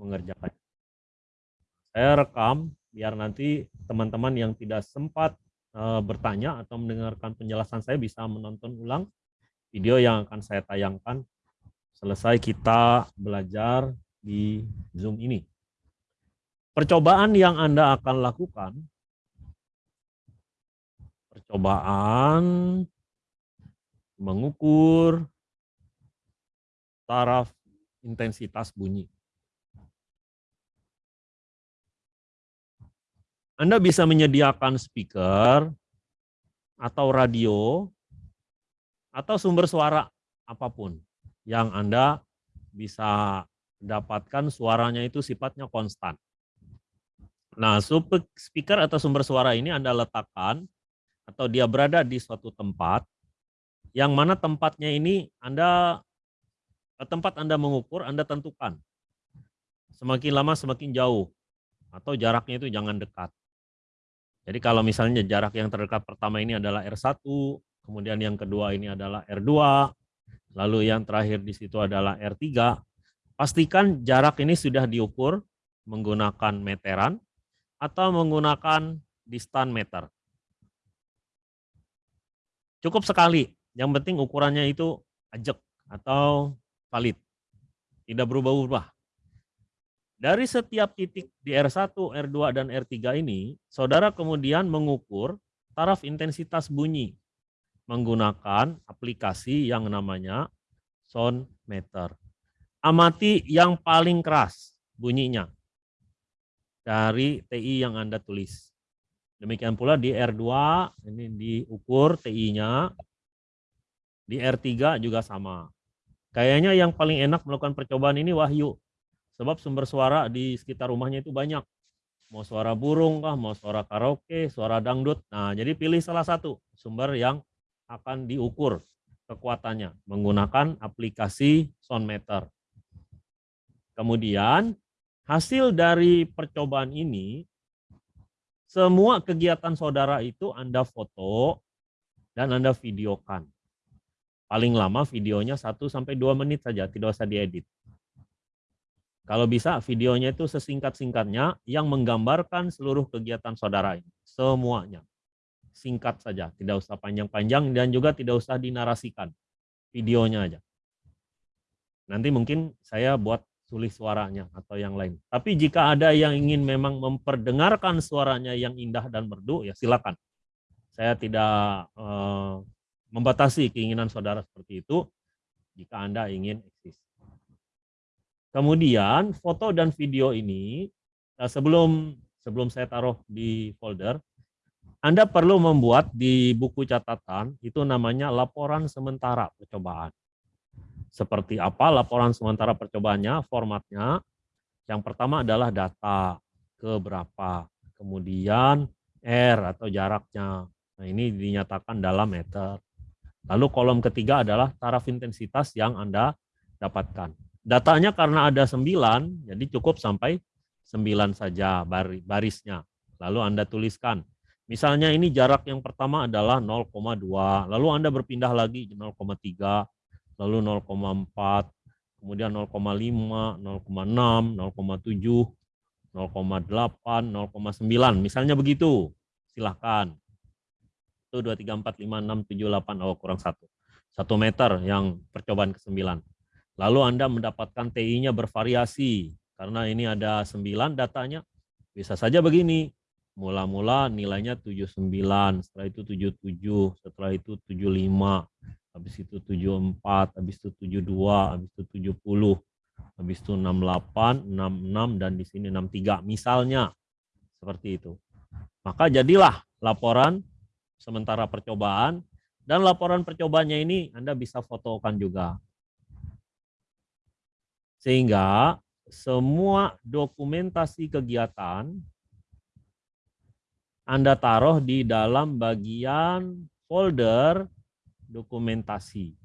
mengerjakan. Saya rekam biar nanti teman-teman yang tidak sempat uh, bertanya atau mendengarkan penjelasan saya bisa menonton ulang video yang akan saya tayangkan selesai kita belajar di Zoom ini. Percobaan yang Anda akan lakukan, percobaan mengukur taraf intensitas bunyi. Anda bisa menyediakan speaker atau radio atau sumber suara apa pun yang Anda bisa dapatkan suaranya itu sifatnya konstan. Nah, speaker atau sumber suara ini Anda letakkan atau dia berada di suatu tempat yang mana tempatnya ini Anda tempat Anda mengukur, Anda tentukan. Semakin lama semakin jauh atau jaraknya itu jangan dekat. Jadi kalau misalnya jarak yang terdekat pertama ini adalah R1, kemudian yang kedua ini adalah R2, lalu yang terakhir di situ adalah R3, pastikan jarak ini sudah diukur menggunakan meteran atau menggunakan distan meter. Cukup sekali, yang penting ukurannya itu ajak atau valid, tidak berubah-ubah. Dari setiap titik di R1, R2, dan R3 ini, saudara kemudian mengukur taraf intensitas bunyi menggunakan aplikasi yang namanya sound meter. Amati yang paling keras bunyinya dari TI yang Anda tulis. Demikian pula di R2, ini diukur TI-nya. Di R3 juga sama. Kayaknya yang paling enak melakukan percobaan ini Wahyu. Sebab sumber suara di sekitar rumahnya itu banyak. Mau suara burung kah, mau suara karaoke, suara dangdut. Nah, jadi pilih salah satu sumber yang akan diukur kekuatannya menggunakan aplikasi Soundmeter. Kemudian hasil dari percobaan ini semua kegiatan saudara itu Anda foto dan Anda videokan. Paling lama videonya 1 sampai 2 menit saja, tidak usah diedit. Kalau bisa videonya itu sesingkat-singkatnya yang menggambarkan seluruh kegiatan saudara ini. Semuanya. Singkat saja, tidak usah panjang-panjang dan juga tidak usah dinarasikan. Videonya aja. Nanti mungkin saya buat tulis suaranya atau yang lain. Tapi jika ada yang ingin memang memperdengarkan suaranya yang indah dan merdu, ya silakan. Saya tidak eh, membatasi keinginan saudara seperti itu jika Anda ingin eksis. Kemudian foto dan video ini eh, sebelum sebelum saya taruh di folder, Anda perlu membuat di buku catatan itu namanya laporan sementara percobaan. Seperti apa laporan sementara percobaannya, formatnya. Yang pertama adalah data keberapa, kemudian R atau jaraknya. Nah, ini dinyatakan dalam meter. Lalu kolom ketiga adalah taraf intensitas yang Anda dapatkan. Datanya karena ada sembilan, jadi cukup sampai sembilan saja barisnya. Lalu Anda tuliskan. Misalnya ini jarak yang pertama adalah 0,2, lalu Anda berpindah lagi 0,3, lalu 0,4, kemudian 0,5, 0,6, 0,7, 0,8, 0,9. Misalnya begitu. Silahkan. Itu 2, 3, 4, 5, 6, 7, 8, oh kurang satu. Satu meter yang percobaan ke-9. Lalu Anda mendapatkan TI-nya bervariasi. Karena ini ada 9 datanya. Bisa saja begini. Mula-mula nilainya 79, setelah itu 77, setelah itu 75, habis itu 74, habis itu 72, habis itu 70, habis itu 68, 66, dan di sini 63. Misalnya, seperti itu. Maka jadilah laporan sementara percobaan, dan laporan percobaannya ini Anda bisa fotokan juga. Sehingga semua dokumentasi kegiatan Anda taruh di dalam bagian folder dokumentasi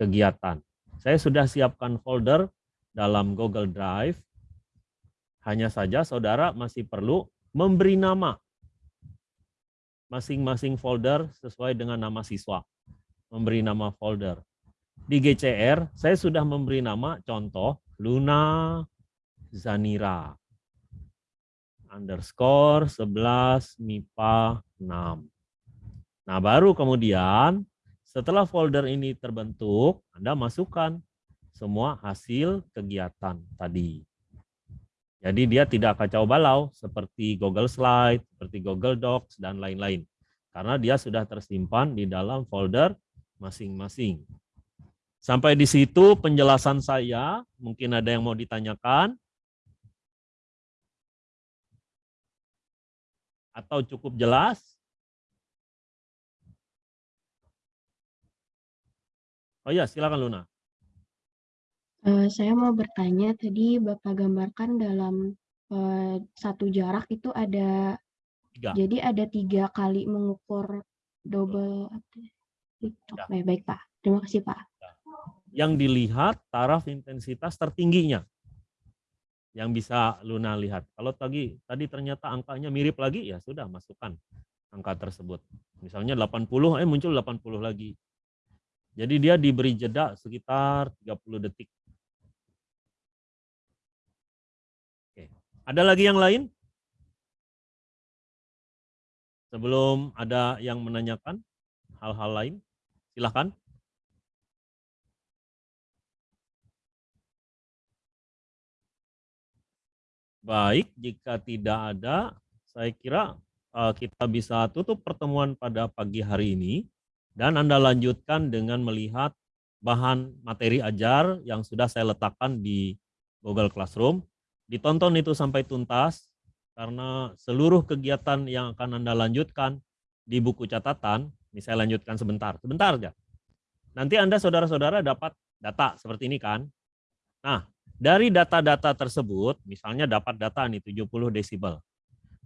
kegiatan. Saya sudah siapkan folder dalam Google Drive. Hanya saja saudara masih perlu memberi nama masing-masing folder sesuai dengan nama siswa. Memberi nama folder. Di GCR, saya sudah memberi nama contoh Luna Zanira underscore 11 MIPA 6. Nah, baru kemudian setelah folder ini terbentuk, Anda masukkan semua hasil kegiatan tadi. Jadi dia tidak kacau balau seperti Google Slide, seperti Google Docs, dan lain-lain. Karena dia sudah tersimpan di dalam folder masing-masing. Sampai di situ penjelasan saya, mungkin ada yang mau ditanyakan. Atau cukup jelas? Oh ya, silakan Luna. Uh, saya mau bertanya, tadi Bapak gambarkan dalam uh, satu jarak itu ada, tiga. jadi ada tiga kali mengukur double. Ya. Baik, baik Pak. Terima kasih Pak. Yang dilihat taraf intensitas tertingginya. Yang bisa Luna lihat. Kalau tadi tadi ternyata angkanya mirip lagi, ya sudah masukkan angka tersebut. Misalnya 80, eh muncul 80 lagi. Jadi dia diberi jeda sekitar 30 detik Ada lagi yang lain? Sebelum ada yang menanyakan hal-hal lain, silahkan. Baik, jika tidak ada, saya kira eh, kita bisa tutup pertemuan pada pagi hari ini dan Anda lanjutkan dengan melihat bahan materi ajar yang sudah saya letakkan di Google Classroom ditonton itu sampai tuntas karena seluruh kegiatan yang akan Anda lanjutkan di buku catatan, ini saya lanjutkan sebentar, sebentar aja. Nanti Anda saudara-saudara dapat data seperti ini kan. Nah, dari data-data tersebut, misalnya dapat data nih 70 desibel.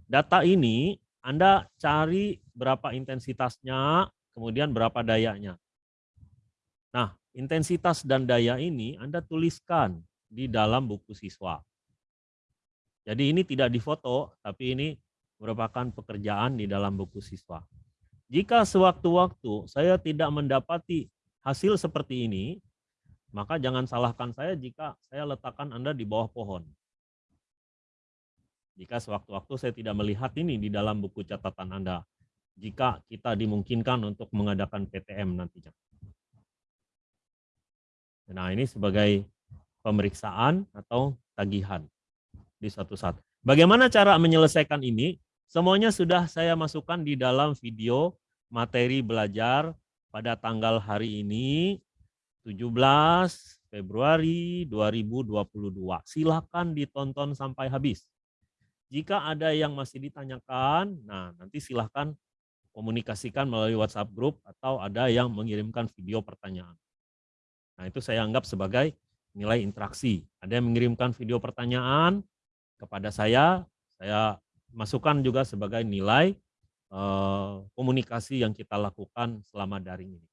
Data ini Anda cari berapa intensitasnya, kemudian berapa dayanya. Nah, intensitas dan daya ini Anda tuliskan di dalam buku siswa. Jadi ini tidak difoto, tapi ini merupakan pekerjaan di dalam buku siswa. Jika sewaktu-waktu saya tidak mendapati hasil seperti ini, maka jangan salahkan saya jika saya letakkan Anda di bawah pohon. Jika sewaktu-waktu saya tidak melihat ini di dalam buku catatan Anda, jika kita dimungkinkan untuk mengadakan PTM nantinya. Nah ini sebagai pemeriksaan atau tagihan di suatu saat. Bagaimana cara menyelesaikan ini? Semuanya sudah saya masukkan di dalam video materi belajar pada tanggal hari ini 17 Februari 2022. Silakan ditonton sampai habis. Jika ada yang masih ditanyakan, nah nanti silahkan komunikasikan melalui WhatsApp group atau ada yang mengirimkan video pertanyaan. Nah itu saya anggap sebagai nilai interaksi. Ada yang mengirimkan video pertanyaan, kepada saya, saya masukkan juga sebagai nilai eh, komunikasi yang kita lakukan selama daring ini.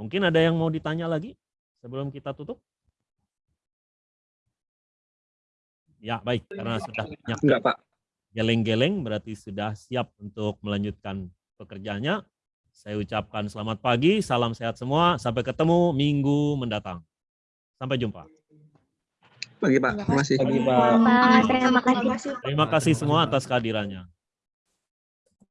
Mungkin ada yang mau ditanya lagi sebelum kita tutup? Ya, baik. Karena sudah banyak Enggak, Pak. geleng-geleng, berarti sudah siap untuk melanjutkan pekerjaannya. Saya ucapkan selamat pagi, salam sehat semua. Sampai ketemu minggu mendatang. Sampai jumpa. Pagi Pak, terima kasih. Pagi Pak. Terima kasih. Terima kasih semua atas kehadirannya.